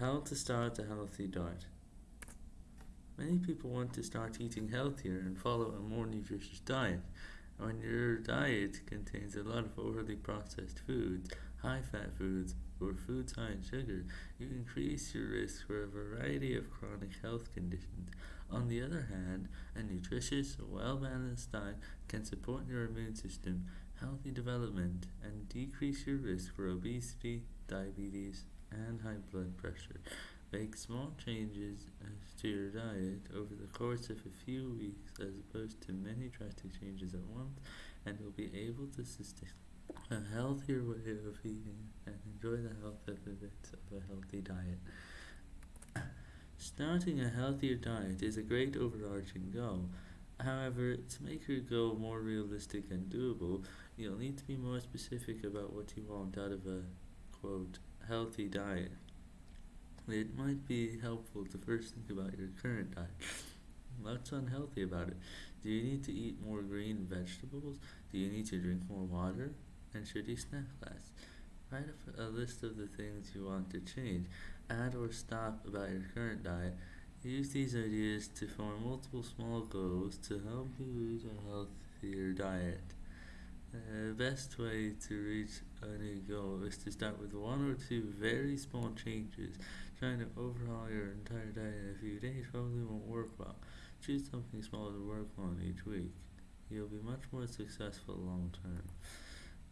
How to start a healthy diet. Many people want to start eating healthier and follow a more nutritious diet. When your diet contains a lot of overly processed foods, high fat foods, or foods high in sugar, you increase your risk for a variety of chronic health conditions. On the other hand, a nutritious, well balanced diet can support your immune system, healthy development, and decrease your risk for obesity, diabetes, and high blood pressure. Make small changes uh, to your diet over the course of a few weeks as opposed to many drastic changes at once, and you'll be able to sustain a healthier way of eating and enjoy the health benefits of a healthy diet. Starting a healthier diet is a great overarching goal. However, to make your goal more realistic and doable, you'll need to be more specific about what you want out of a quote healthy diet. It might be helpful to first think about your current diet. What's unhealthy about it? Do you need to eat more green vegetables? Do you need to drink more water? And should you snack less? Write a list of the things you want to change. Add or stop about your current diet. Use these ideas to form multiple small goals to help you reach a healthier diet. The best way to reach a new goal is to start with one or two very small changes. Trying to overhaul your entire diet in a few days probably won't work well. Choose something small to work on each week. You'll be much more successful long term.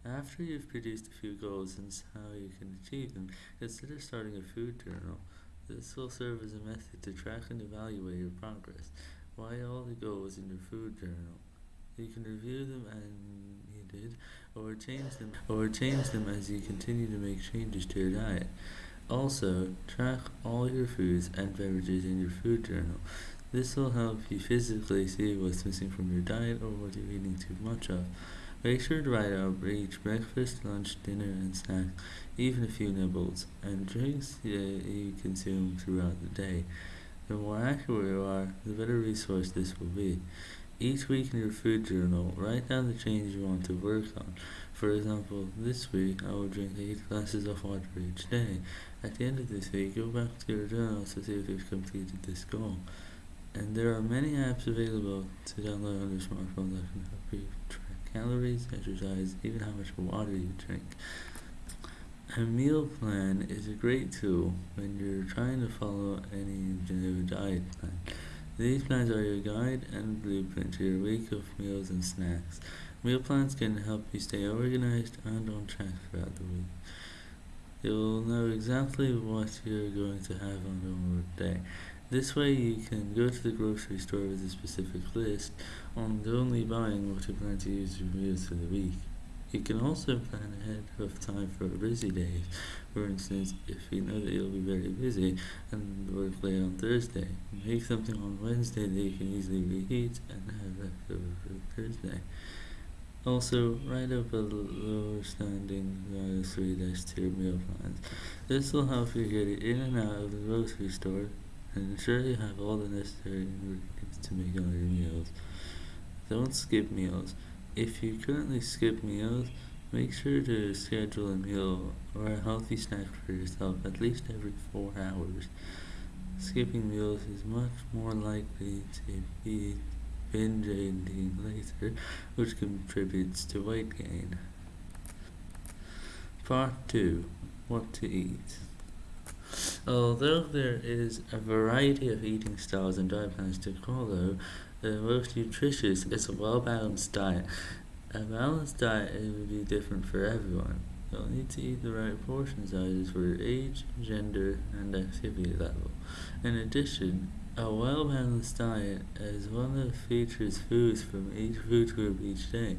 After you've produced a few goals and how you can achieve them, consider starting a food journal. This will serve as a method to track and evaluate your progress. Write all the goals in your food journal. You can review them and you did, or change them, or change them as you continue to make changes to your diet. Also, track all your foods and beverages in your food journal. This will help you physically see what's missing from your diet or what you're eating too much of. Make sure to write out each breakfast, lunch, dinner, and snack, even a few nibbles, and drinks you consume throughout the day. The more accurate you are, the better resource this will be. Each week in your food journal, write down the changes you want to work on. For example, this week I will drink 8 glasses of water each day. At the end of this week, go back to your journal to see if you've completed this goal. And there are many apps available to download on your smartphone that can help you track calories, exercise, even how much water you drink. A meal plan is a great tool when you're trying to follow any diet plan. These plans are your guide and blueprint to your week of meals and snacks. Meal plans can help you stay organized and on track throughout the week. You'll know exactly what you're going to have on your day. This way you can go to the grocery store with a specific list and only buying what you plan to use your meals for the week. You can also plan ahead of time for a busy days. For instance, if you know that you'll be very busy and work late on Thursday, make something on Wednesday that you can easily reheat and have leftover for Thursday. Also, write up a lower standing to your meal plans. This will help you get in and out of the grocery store and ensure you have all the necessary ingredients to make all your meals. Don't skip meals. If you currently skip meals, make sure to schedule a meal or a healthy snack for yourself at least every four hours. Skipping meals is much more likely to be binge eating later, which contributes to weight gain. Part 2 What to Eat Although there is a variety of eating styles and diet plans to follow, the most nutritious is a well-balanced diet. A balanced diet will be different for everyone. You'll need to eat the right portion sizes for your age, gender, and activity level. In addition, a well-balanced diet is one that features foods from each food group each day.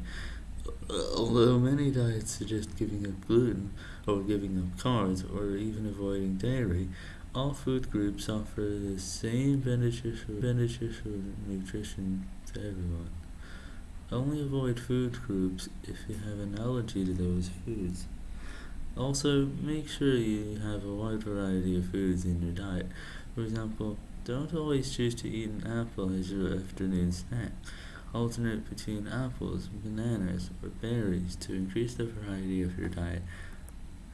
Although many diets suggest giving up gluten, or giving up carbs, or even avoiding dairy, all food groups offer the same beneficial, nutrition to everyone. Only avoid food groups if you have an allergy to those foods. Also, make sure you have a wide variety of foods in your diet. For example, don't always choose to eat an apple as your afternoon snack. Alternate between apples, bananas, or berries to increase the variety of your diet.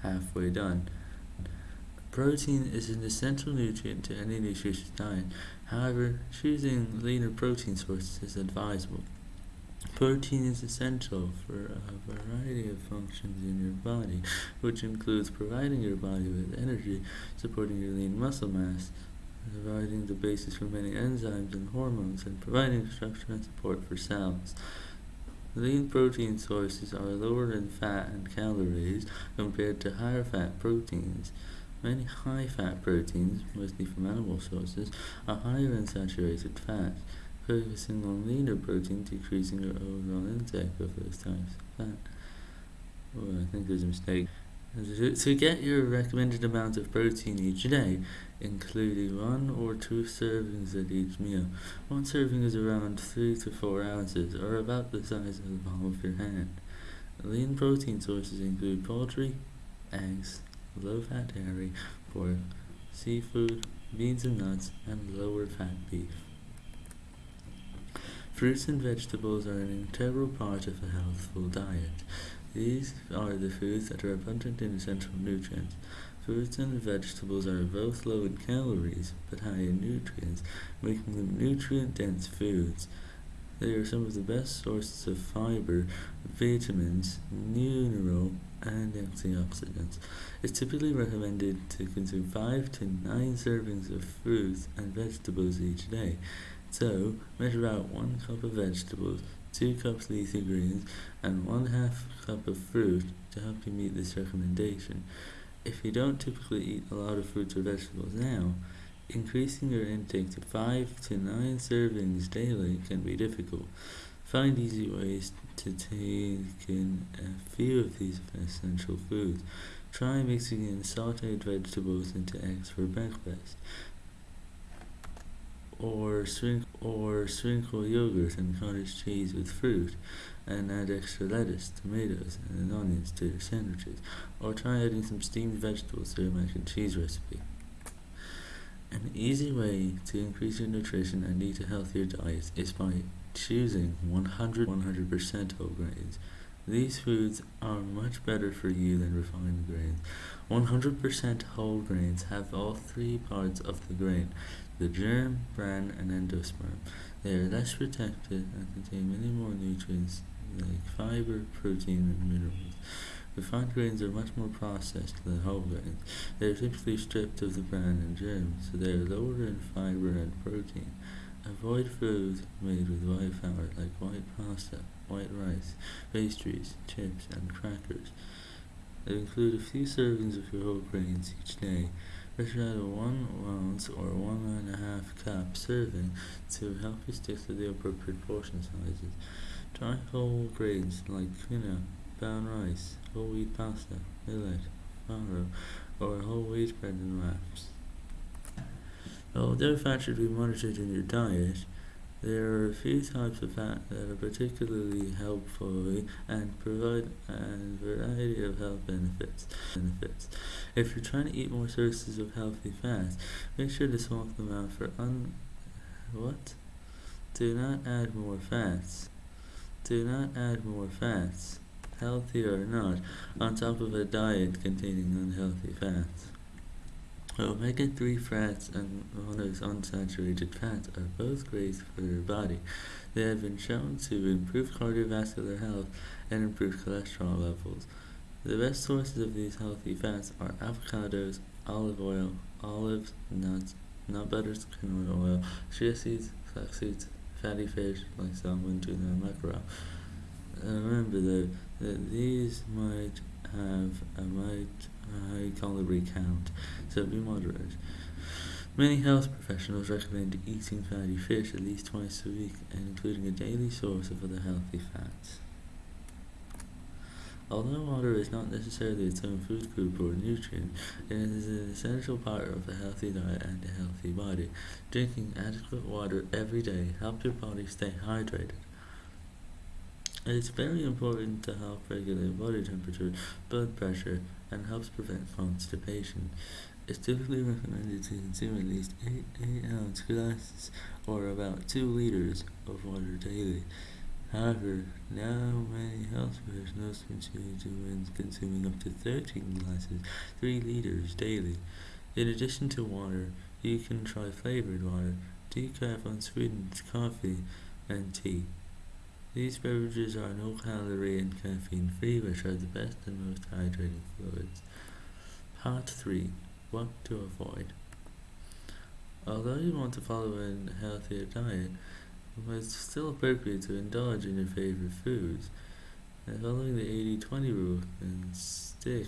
Halfway done. Protein is an essential nutrient to any nutritious diet. However, choosing leaner protein sources is advisable. Protein is essential for a variety of functions in your body, which includes providing your body with energy, supporting your lean muscle mass, providing the basis for many enzymes and hormones, and providing structure and support for cells. Lean protein sources are lower in fat and calories compared to higher fat proteins. Many high fat proteins, mostly from animal sources, are higher in saturated fat, focusing on leaner protein, decreasing your overall intake of those types of fat. Oh, I think there's a mistake. To get your recommended amount of protein each day, including one or two servings at each meal. One serving is around 3 to 4 ounces, or about the size of the palm of your hand. Lean protein sources include poultry, eggs, low-fat dairy, pork, seafood, beans and nuts, and lower-fat beef. Fruits and vegetables are an integral part of a healthful diet. These are the foods that are abundant in essential nutrients. Fruits and vegetables are both low in calories, but high in nutrients, making them nutrient-dense foods. They are some of the best sources of fiber, vitamins, mineral, and antioxidants. It's typically recommended to consume 5 to 9 servings of fruits and vegetables each day. So, measure out 1 cup of vegetables, 2 cups leafy greens, and 1 half cup of fruit to help you meet this recommendation. If you don't typically eat a lot of fruits or vegetables now, increasing your intake to 5 to 9 servings daily can be difficult. Find easy ways to take in a few of these essential foods. Try mixing in sauteed vegetables into eggs for breakfast. Or, sprinkle, or sprinkle yogurt and cottage cheese with fruit and add extra lettuce, tomatoes, and onions to your sandwiches. Or try adding some steamed vegetables to your mac and cheese recipe. An easy way to increase your nutrition and eat a healthier diet is by choosing 100 100% whole grains. These foods are much better for you than refined grains. 100% whole grains have all three parts of the grain the germ, bran, and endosperm. They are less protected and contain many more nutrients like fiber, protein, and minerals. Refined grains are much more processed than whole grains. They are typically stripped of the bran and germ, so they are lower in fiber and protein. Avoid foods made with white flour like white pasta, white rice, pastries, chips, and crackers. Include a few servings of your whole grains each day. Out a one ounce or one and a half cup serving to help you stick to the appropriate portion sizes. Try whole grains like quinoa, brown rice, whole wheat pasta, millet, farro, or whole wheat bread and wraps. Although fat should be monitored in your diet, there are a few types of fat that are particularly helpful and provide a variety of health benefits. benefits. If you're trying to eat more sources of healthy fats, make sure to swap them out for un... what? Do not add more fats. Do not add more fats, healthy or not, on top of a diet containing unhealthy fats. Omega-3 fats and monounsaturated fats are both great for your body. They have been shown to improve cardiovascular health and improve cholesterol levels. The best sources of these healthy fats are avocados, olive oil, olives, nuts, nut butters, canola oil, chia seeds, flax seeds, fatty fish like salmon, tuna, and mackerel. Uh, remember though that these might have a might high calorie count, so be moderate. Many health professionals recommend eating fatty fish at least twice a week and including a daily source of other healthy fats. Although water is not necessarily its own food group or nutrient, it is an essential part of a healthy diet and a healthy body. Drinking adequate water every day helps your body stay hydrated. It is very important to help regulate body temperature, blood pressure, and helps prevent constipation. It's typically recommended to consume at least 8 8 ounce glasses or about 2 liters of water daily. However, now many health professionals continue to recommend consuming up to 13 glasses, 3 liters daily. In addition to water, you can try flavored water, decaf unsweetened coffee, and tea. These beverages are no calorie and caffeine free, which are the best and most hydrating fluids. Part 3 What to avoid. Although you want to follow a healthier diet, it's still appropriate to indulge in your favorite foods. And following the 80 20 rule can stick,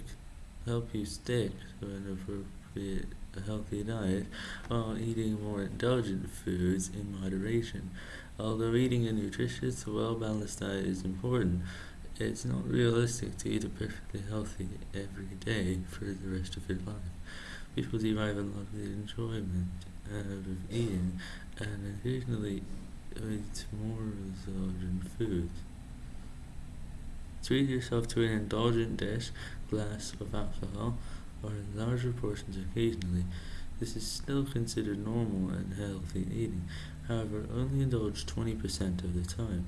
help you stick to an appropriate healthy diet while eating more indulgent foods in moderation. Although eating a nutritious, well balanced diet is important, it's not realistic to eat a perfectly healthy every day for the rest of your life. People derive a lot of enjoyment out of eating and occasionally eat more indulgent food. Treat yourself to an indulgent dish, glass of alcohol, or in larger portions occasionally. This is still considered normal and healthy eating. However, only indulge 20% of the time.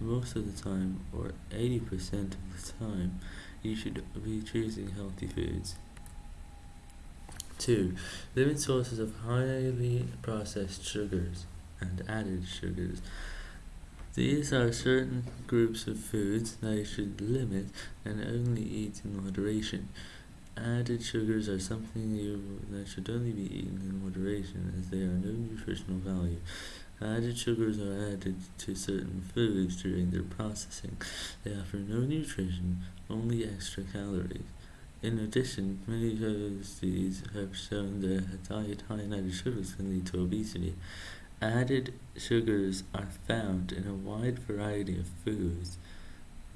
Most of the time, or 80% of the time, you should be choosing healthy foods. 2. Limit sources of highly processed sugars and added sugars. These are certain groups of foods that you should limit and only eat in moderation. Added sugars are something you that should only be eaten in moderation as they are no nutritional value. Added sugars are added to certain foods during their processing. They offer no nutrition, only extra calories. In addition, many studies have shown that a diet high in added sugars can lead to obesity. Added sugars are found in a wide variety of foods.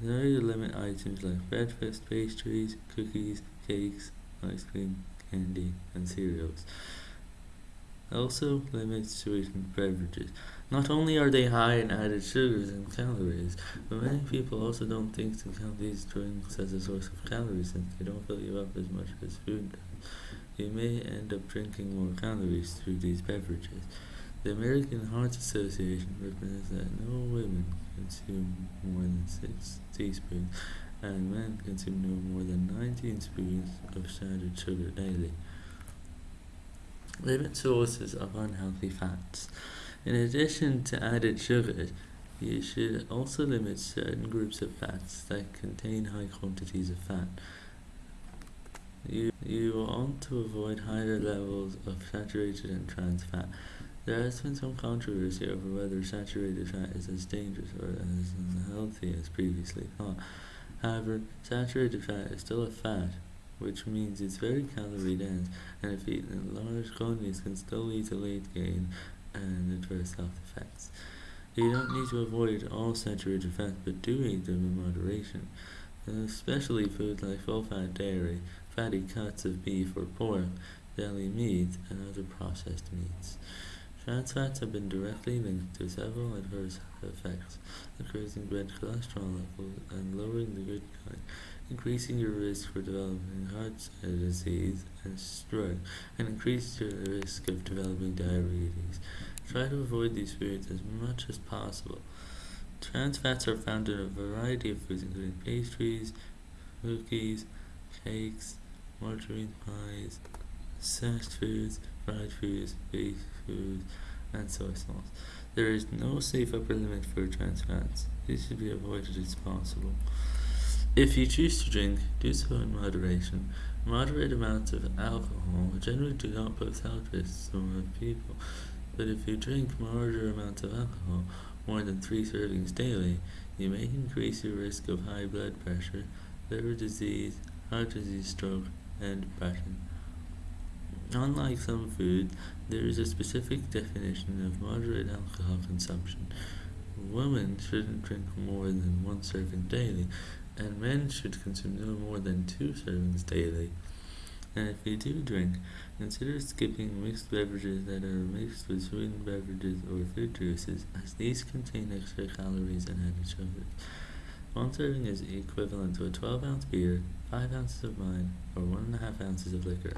There you limit items like breakfast, pastries, cookies, cakes, ice cream, candy, and cereals. Also limit sweetened beverages. Not only are they high in added sugars and calories, but many people also don't think to count these drinks as a source of calories since they don't fill you up as much as food does. You may end up drinking more calories through these beverages. The American Heart Association recommends that no women consume more than six teaspoons and men consume no more than 19 spoons of standard sugar daily. Limit sources of unhealthy fats. In addition to added sugars, you should also limit certain groups of fats that contain high quantities of fat. You, you want to avoid higher levels of saturated and trans fat. There has been some controversy over whether saturated fat is as dangerous or as unhealthy as previously thought. However, saturated fat is still a fat, which means it's very calorie dense, and if eaten in large quantities can still lead to weight gain and adverse health effects. You don't need to avoid all saturated fats, but do eat them in moderation, especially foods like full-fat dairy, fatty cuts of beef or pork, deli meat, and other processed meats. Trans fats have been directly linked to several adverse effects, increasing bad cholesterol levels and lowering the good kind, increasing your risk for developing heart disease and stroke, and increase your risk of developing diabetes. Try to avoid these foods as much as possible. Trans fats are found in a variety of foods, including pastries, cookies, cakes, margarine pies, fast foods, fried foods, baked foods, and soy sauce. There is no safe upper limit for trans fats. These should be avoided as possible. If you choose to drink, do so in moderation. Moderate amounts of alcohol generally do not pose health risks to most people, but if you drink larger amounts of alcohol, more than three servings daily, you may increase your risk of high blood pressure, liver disease, heart disease, stroke, and depression. Unlike some foods, there is a specific definition of moderate alcohol consumption. Women shouldn't drink more than one serving daily, and men should consume no more than two servings daily. And if you do drink, consider skipping mixed beverages that are mixed with sweetened beverages or fruit juices, as these contain extra calories and added sugars. One serving is equivalent to a 12 ounce beer, 5 ounces of wine, or 1.5 ounces of liquor.